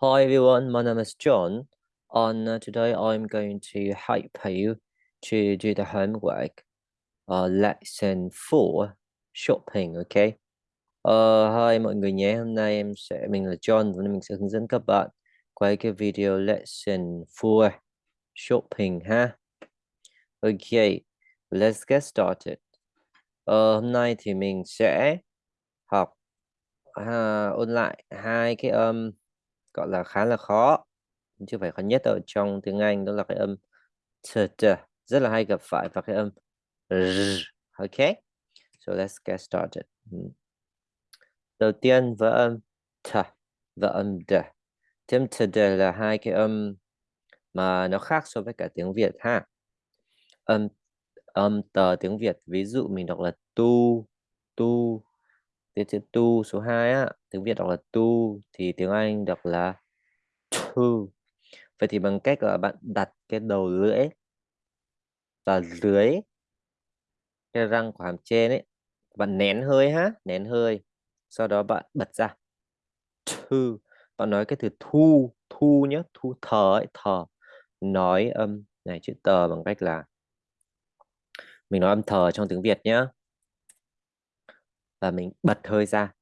Hi everyone, my name is John. And uh, today I'm going to help you to do the homework. Uh, lesson 4, shopping, okay? Uh, hi mọi người nhé, hôm nay em sẽ, mình là John và mình sẽ hướng dẫn các bạn quay cái video lesson 4, shopping ha. Okay, let's get started. Uh, hôm nay thì mình sẽ học uh, ôn lại hai cái âm um, gọi là khá là khó. Chứ phải khó nhất ở trong tiếng Anh đó là cái âm t, t rất là hay gặp phải và cái âm r. ok so let's get started. Ừ. Đầu tiên với âm t và âm d. Thêm t d là hai cái âm mà nó khác so với cả tiếng Việt ha. Âm âm tờ tiếng Việt ví dụ mình đọc là tu tu tiếng chữ tu số 2 á, tiếng Việt đọc là tu, thì tiếng Anh đọc là tu. Vậy thì bằng cách là bạn đặt cái đầu lưỡi và dưới cái răng của hàm trên ấy, bạn nén hơi ha, nén hơi, sau đó bạn bật ra. Thu bạn nói cái từ thu thu nhé thu thở ấy thở nói âm, này chữ tờ bằng cách là mình nói âm thờ trong tiếng Việt nhé và mình bật hơi ra.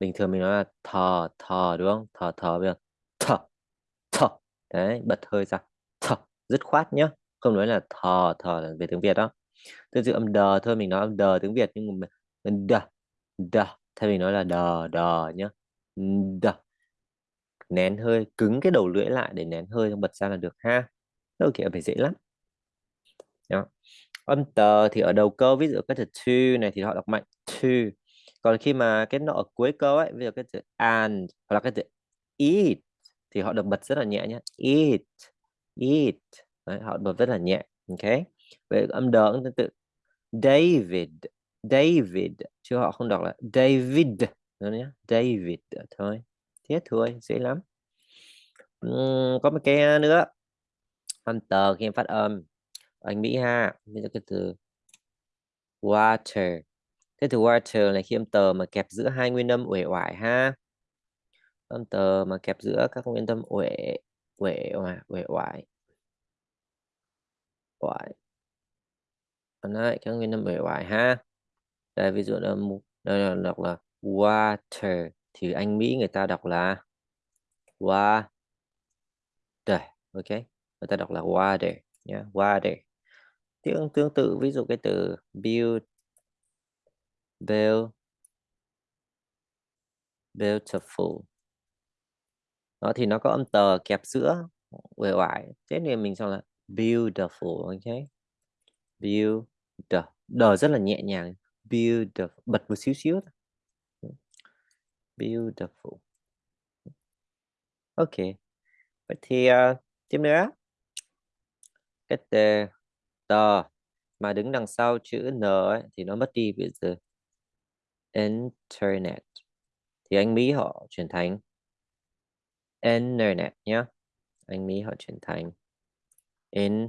Bình thường mình nói là thở thở đúng không? Thở thở bây giờ thở thở đấy, bật hơi ra. Thở dứt khoát nhá. Không nói là thở thở là về tiếng Việt đó. Tương tự âm đờ thôi, mình nói âm đờ tiếng Việt nhưng mà đờ đờ. Thay vì nói là đờ đờ nhá. Đờ. Nén hơi, cứng cái đầu lưỡi lại để nén hơi không bật ra là được ha. Đâu kiểu phải dễ lắm. Đó. Âm tờ thì ở đầu câu, ví dụ cái từ to này thì họ đọc mạnh. To còn khi mà cái nó ở cuối câu ấy ví dụ cái từ and hoặc là cái từ eat thì họ được bật rất là nhẹ nhé eat eat. Đấy, họ bật rất là nhẹ ok? Vậy âm đờ cũng tương tự. David David chứ họ không đọc là David nữa nhé David thôi thế thôi dễ lắm. Uhm, có một cái nữa. Âm tờ khi em phát âm. Anh Mỹ ha bây giờ cái từ water thế từ water là khi âm tờ mà kẹp giữa hai nguyên âm uể oải ha. Âm tờ mà kẹp giữa các nguyên âm uể uể oải uể oải. Oải. Đấy các nguyên âm uể oải ha. Đây, ví dụ là đây là đọc là water thì anh Mỹ người ta đọc là wa đây ok, người ta đọc là water nhé yeah. water. Tương tương tự, ví dụ cái từ build Bill, beautiful. Nó thì nó có âm tờ kẹp giữa uể oải. Thế nên mình cho là beautiful ok? Beautiful, đờ rất là nhẹ nhàng. Beautiful bật một xíu xíu beautiful. Ok. Vậy thì uh, tiếp nữa. Cái tờ mà đứng đằng sau chữ n ấy, thì nó mất đi bây giờ internet. Thì anh Mỹ họ chuyển thành internet nhé anh Mỹ họ chuyển thành in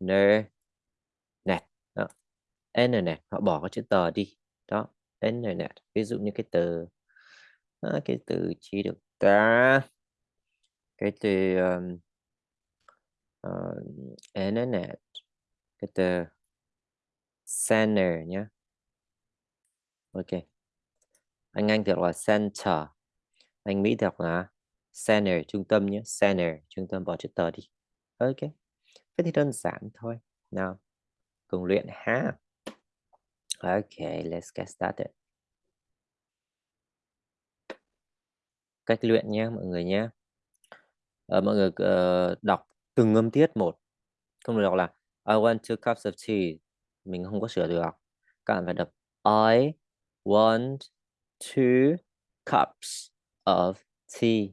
ner net đó. internet họ bỏ cái chữ tờ đi. Đó internet. Ví dụ như cái từ à, cái từ chỉ được ta? Cái từ um, uh, internet. Cái từ center nhé ok. Anh Anh thì đọc là center. Anh Mỹ thì đọc là center trung tâm nhé. Center trung tâm bỏ chữ tờ đi. Ok. Thế thì đơn giản thôi. Nào. Cùng luyện ha. Ok let's get started. Cách luyện nhé mọi người nhé. Uh, mọi người uh, đọc từng âm tiết một. Không được đọc là I want two cups of tea. Mình không có sửa được. Các bạn phải đọc I One, two cups of tea.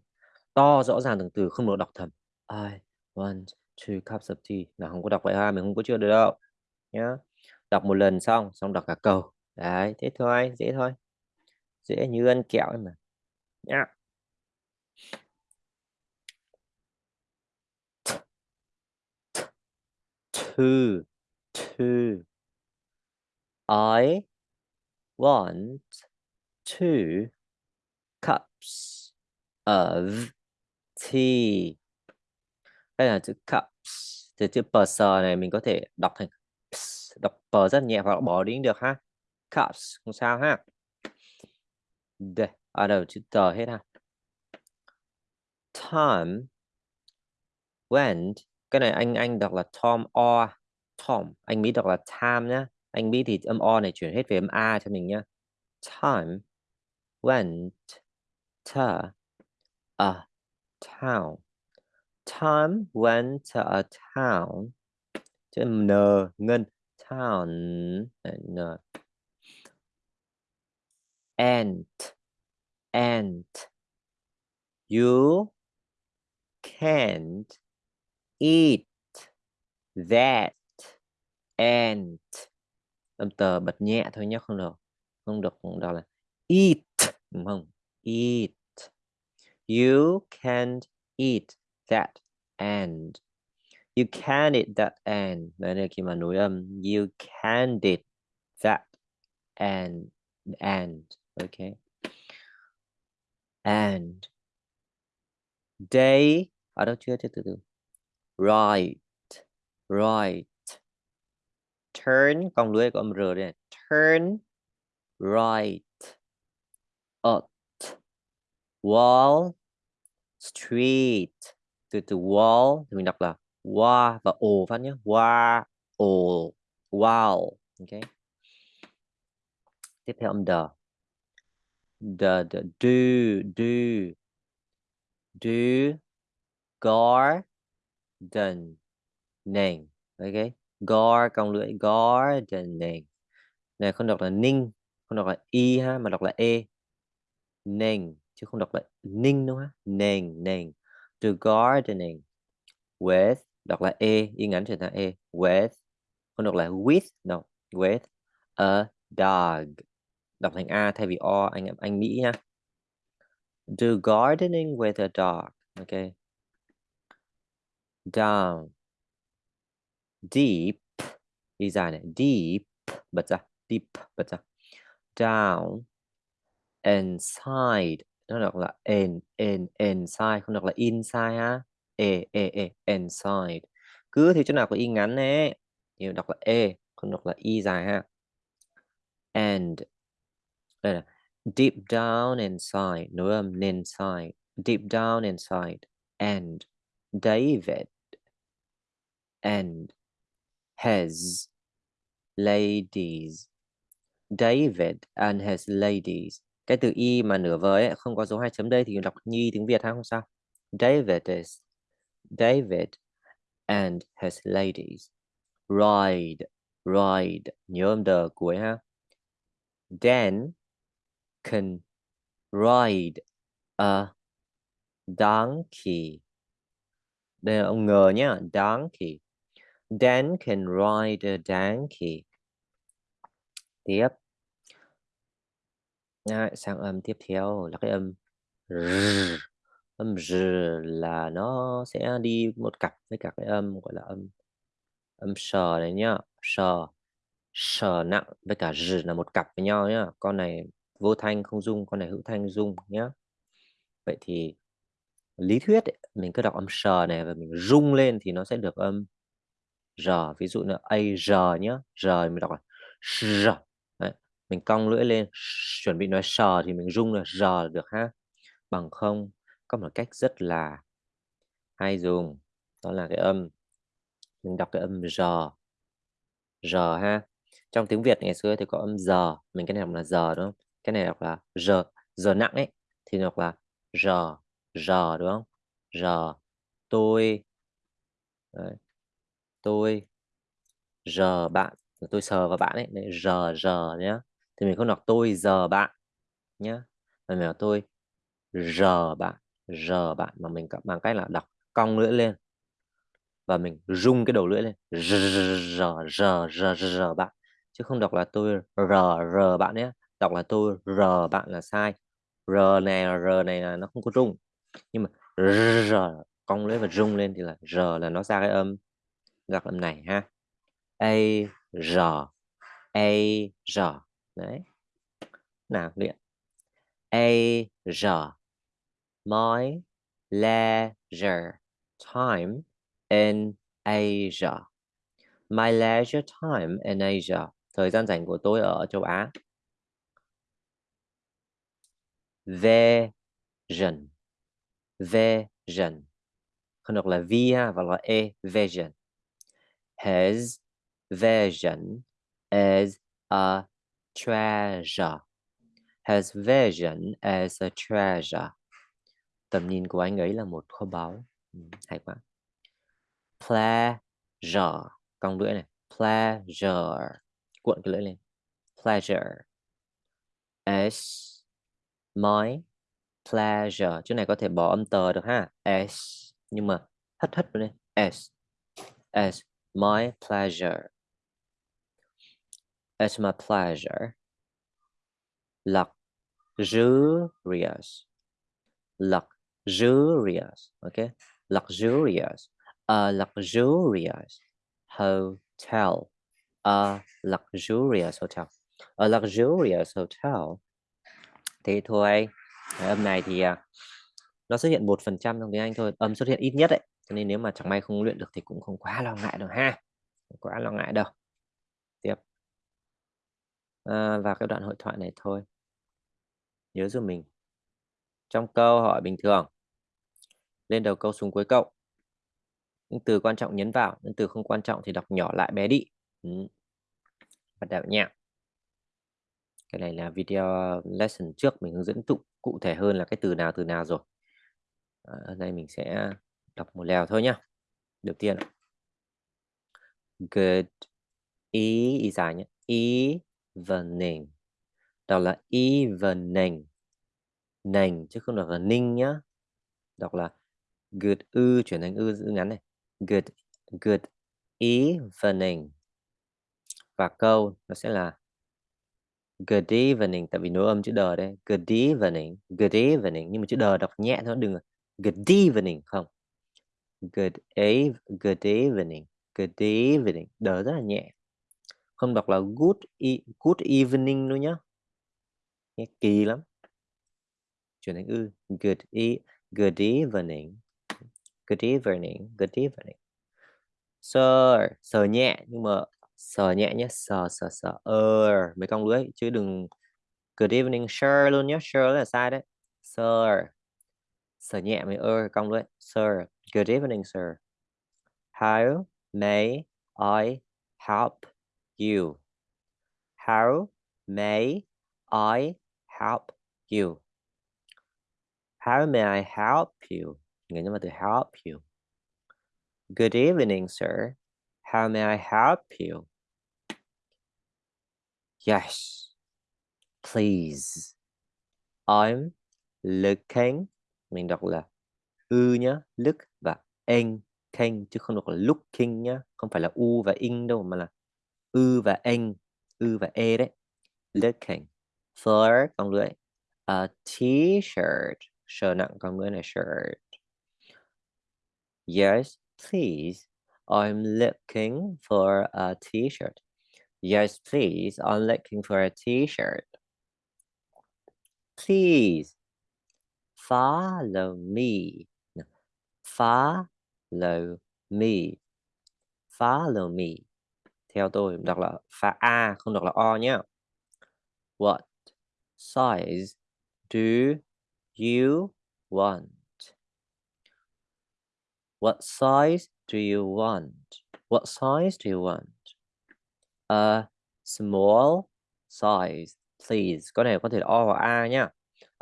To rõ ràng từng từ không được đọc thầm I want two cups of tea. Là không có đọc vậy ha mình không có chưa được đâu. Nhá. Đọc một lần xong xong đọc cả câu. Đấy thế thôi dễ thôi. Dễ như ăn kẹo ấy mà. Nhá. Two two I want two cups of tea. Đây là chữ cups từ chữ pers này mình có thể đọc thành ps, đọc p rất nhẹ hoặc bỏ đi được ha. Cups không sao ha. Đây ở đầu chữ tờ hết ha? Tom went cái này anh anh đọc là Tom or Tom anh Mỹ đọc là Tom nhá. Anh Mỹ thì âm o này chuyển hết về âm a cho mình nhá. Time went to a town. Time went to a town. Chữ n ngân. Town n. And and you can't eat that and âm tờ bật nhẹ thôi nhé không được không được đó là eat, đúng không? Eat. You can't eat that and you can't eat that and đấy là khi mà nối âm. You can't eat that and and okay and. They, ở đâu chưa? Chưa từ từ. Right. Right turn con lưỡi của âm r đây turn right at wall street. Từ từ wall thì mình đọc là wa và o phát nhé. Wa o wow ok. Tiếp theo âm the the, the do do do garden name. Ok gar cong lưỡi gardening này không đọc là ninh, không đọc là y ha, mà đọc là e. Nền, chứ không đọc là ninh đâu ha. Nền nền. To gardening with, đọc là e y ngắn trở thành e. With, không đọc là with no with a dog. Đọc thành a thay vì o, anh anh mỹ nha do gardening with a dog. Okay down deep, đi dài này, deep, bật ra, deep, bật ra. Down, inside, nó đọc là in in, inside, không đọc là inside ha. E e e inside. Cứ thì chỗ nào có y ngắn nè thì đọc là e không đọc là y dài ha. And, đây là deep down inside, nối âm inside deep down inside, and, David, and his ladies. David and his ladies. Cái từ y mà nửa vời ấy, không có dấu hai chấm đây thì đọc nhi tiếng Việt ha không sao. David is David and his ladies. Ride ride. Nhớ âm đờ cuối ha. Dan can ride a donkey. Đây là ông ngờ nhá donkey. Dan can ride a donkey. Tiếp. À, sang âm tiếp theo là cái âm r. âm r là nó sẽ đi một cặp với cả cái âm gọi là âm âm sờ này nhá. Sờ sờ nặng với cả r là một cặp với nhau nhá. Con này vô thanh không dung con này hữu thanh dung nhá. Vậy thì lý thuyết ấy, mình cứ đọc âm sờ này và mình rung lên thì nó sẽ được âm r, ví dụ là a, r nhá, r mình đọc là r Đấy. mình cong lưỡi lên chuẩn bị nói sờ thì mình rung là r được ha bằng không, có một cách rất là hay dùng, đó là cái âm, mình đọc cái âm r r ha trong tiếng Việt ngày xưa thì có âm giờ mình cái này đọc là giờ đúng không cái này đọc là giờ giờ nặng ấy, thì đọc là r r đúng không r, tôi, Đấy tôi r bạn tôi sờ vào bạn ấy Đấy, r r nhá. Thì mình không đọc tôi giờ bạn nhá. Mà mình đọc tôi r bạn r bạn mà mình bằng cách là đọc cong lưỡi lên. Và mình rung cái đầu lưỡi lên r r r r r bạn. Chứ không đọc là tôi r r bạn nhé đọc là tôi r bạn là sai. R này r này là nó không có rung. Nhưng mà r cong lưỡi và rung lên thì là r là nó ra cái âm gặp âm này ha a r a r đấy nào luyện a r my leisure time in Asia. My leisure time in Asia. Thời gian rảnh của tôi ở châu Á. Vision. Vision. Không được là V ha, và là E. Vision. His vision is a treasure. His vision is a treasure. Tầm nhìn của anh ấy là một kho báu. Ừ, hay quá. Pleasure. Cong lưỡi này. Pleasure. Cuộn cái lưỡi lên. Pleasure. S. My pleasure. Chỗ này có thể bỏ âm tờ được ha. S. Nhưng mà hất hất lên. S. S. My pleasure. It's my pleasure. Luxurious. Luxurious. Okay. Luxurious. A luxurious hotel. A luxurious hotel. A luxurious hotel. Thế thôi. Âm này thì à, nó xuất hiện một phần trăm trong tiếng Anh thôi. Âm xuất hiện ít nhất đấy. Cho nên nếu mà chẳng may không luyện được thì cũng không quá lo ngại đâu ha. Không quá lo ngại đâu. Tiếp. À, và cái đoạn hội thoại này thôi. Nhớ giúp mình. Trong câu hỏi bình thường. Lên đầu câu xuống cuối câu. Những từ quan trọng nhấn vào. Những từ không quan trọng thì đọc nhỏ lại bé đi. Ừ. Bắt đầu nha. Cái này là video lesson trước mình hướng dẫn tụ cụ thể hơn là cái từ nào từ nào rồi. À, ở đây mình sẽ đọc một lèo thôi nhá. Đầu tiên Good e ý dài nhé. Evening. Đọc là evening. Nành chứ không đọc là ninh nhá. Đọc là good ư chuyển thành ư giữ ngắn này. Good good evening. Và câu nó sẽ là Good evening tại vì nối âm chữ đờ đây. Good evening, good evening nhưng mà chữ đờ đọc nhẹ thôi đừng là good evening không. Good eve, good evening, good evening. đỡ rất là nhẹ. Không đọc là good e, good evening luôn nhá. Nghe kỳ lắm. Chuyển thành ư. Good e, good evening. Good evening, good evening. Sir, sờ nhẹ nhưng mà sờ nhẹ nhé, sờ sờ sờ ơ mấy con lưới chứ đừng good evening sir luôn nhé, sir là sai đấy. Sir. Sờ nhẹ mới ơ con lưới. Sir, good evening sir. How may I help you? How may I help you? How may I help you? Nghĩa là từ help you. Good evening, sir. How may I help you? Yes, please. I'm looking. Mình đọc là ư nhá, look và in, king chứ không đọc là looking nhá, không phải là u và in đâu mà là ư và in, ư và e đấy. Looking for con lưỡi a t-shirt, sờ nặng con lưỡi là shirt. Yes, please. I'm looking for a t-shirt. Yes, please. I'm looking for a t-shirt. Please follow me. Follow me. Follow me. Theo tôi đọc là pha A, không đọc là O nhé. What size do you want? What size do you want? What size do you want? A small size, please. Có này có thể là O hoặc A nhá.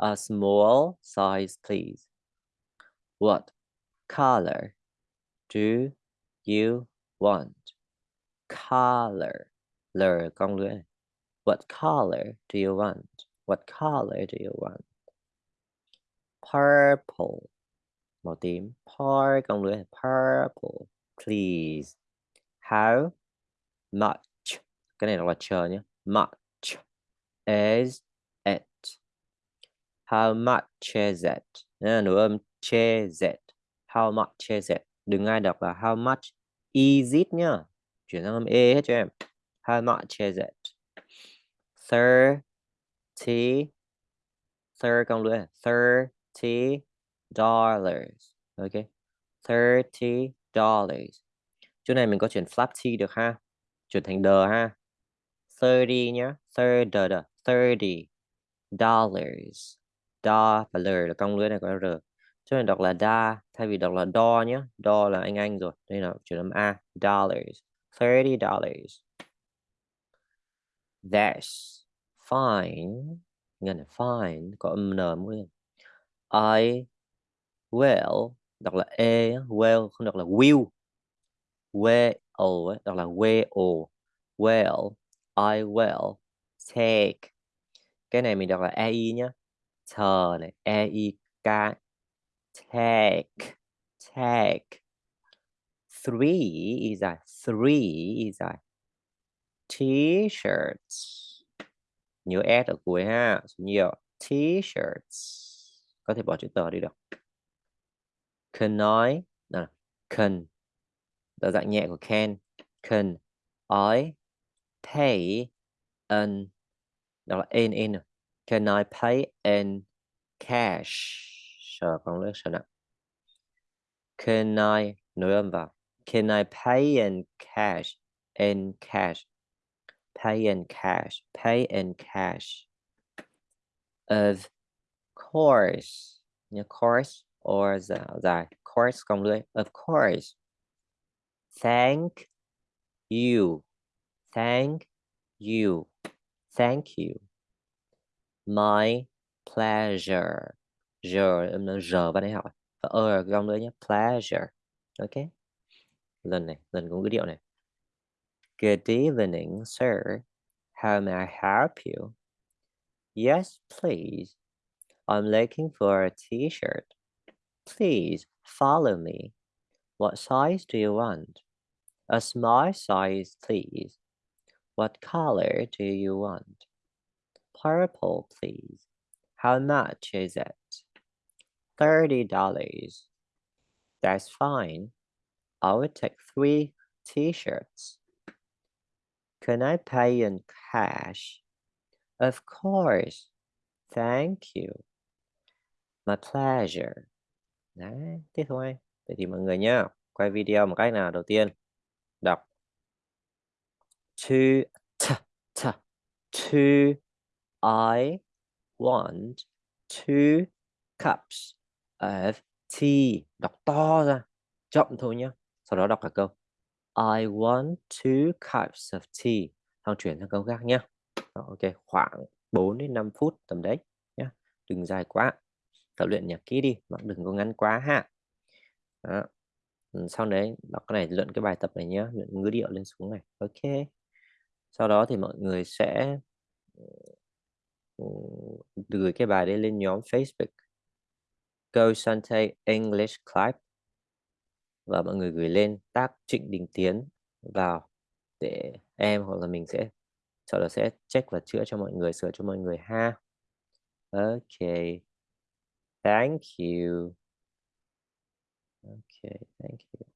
A small size, please. What color do you want? Color. What color do you want? What color do you want? Purple màu par purple please how much cái này là chờ nhé much is how much is it? À, nửa âm is it how much is it? Đừng ai đọc là how much is it nhá. Chuyển sang âm e hết cho em. How much is it? Thirty Thir con lưỡi à? thirty dollars. Ok. 30 dollars. Chỗ này mình có chuyển flap t được ha? Chuyển thành d ha? 30 nhá. 30 30 dollars da và l là cong lưỡi này có r. Cho nên đọc là da, thay vì đọc là đo nhé đo là anh anh rồi, đây là chuyển âm a, dollars 30 dollars. That's fine, ngân fine, có âm n mũi I will, đọc là e will không đọc là will. Will đọc là will. Will, I will take. Cái này mình đọc là ei nhé thờ này. Ei k. Take take three is a three is a t-shirts. Nhớ s ở cuối ha. Số nhiều. T-shirts. Có thể bỏ chữ tờ đi được. Can nói là can. Là dạng nhẹ của can. Can I pay an? Đó là in in. Can I pay in cash? sợ con lướt sợ nặng can I nối âm vào can I pay in cash? In cash. Pay in cash. Pay in cash. Of course. nhớ course or dài course cong lưỡi of course. Thank you. Thank you. Thank you my pleasure giờ giờ bạn ấy học và ơ gom lưỡi nhé pleasure ok lần này lần cũng cái điệu này good evening sir how may I help you yes please I'm looking for a t-shirt. Please follow me. What size do you want? A small size, please. What color do you want? Purple, please. How much is it? Thirty dollars. That's fine. I will take three t-shirts. Can I pay in cash? Of course. Thank you. My pleasure. Đấy, thế thôi. Vậy thì mọi người nhá, quay video một cách nào đầu tiên. Đọc. To, t, t, to, I want two cups of tea. Đọc to ra, chậm thôi nhé. Sau đó đọc cả câu. I want two cups of tea. Thằng chuyển sang câu khác nhé. Ok, khoảng 4 đến 5 phút tầm đấy nhá. Đừng dài quá tập luyện nhạc ký đi mà đừng có ngắn quá ha đó. Ừ, sau đấy đọc cái này luyện cái bài tập này nhé luyện ngữ điệu lên xuống này ok sau đó thì mọi người sẽ Ừ, gửi cái bài đấy lên nhóm Facebook Go Sante English Club và mọi người gửi lên tác Trịnh Đình Tiến vào để em hoặc là mình sẽ sau đó sẽ check và chữa cho mọi người sửa cho mọi người ha ok Thank you. Okay, thank you.